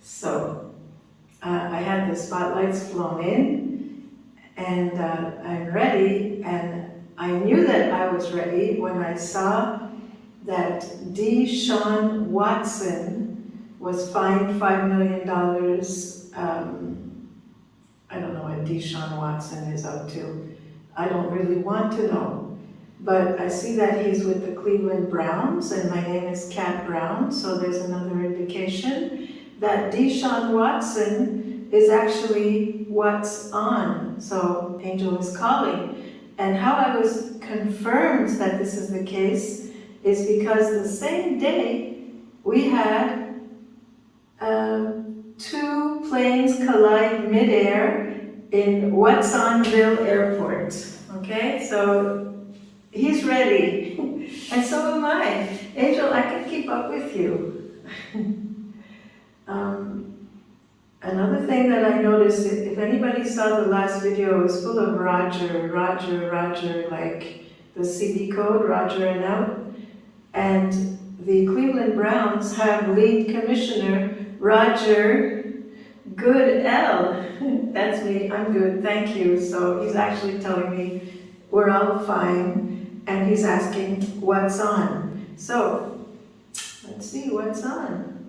So uh, I had the spotlights flown in and uh, I'm ready and I knew that I was ready when I saw that Deshaun Watson was fined $5 million. Um, I don't know what Deshaun Watson is up to. I don't really want to know. But I see that he's with the Cleveland Browns and my name is Kat Brown, so there's another indication that Deshaun Watson is actually what's on. So Angel is calling. And how I was confirmed that this is the case is because the same day we had um, two planes collide midair in Watsonville Airport. Okay, so he's ready, and so am I. Angel, I can keep up with you. thing that I noticed, if if anybody saw the last video, it was full of Roger, Roger, Roger, like the CD code, Roger and out. And the Cleveland Browns have lead commissioner Roger Goodell. That's me, I'm good, thank you. So he's actually telling me we're all fine, and he's asking what's on. So, let's see what's on.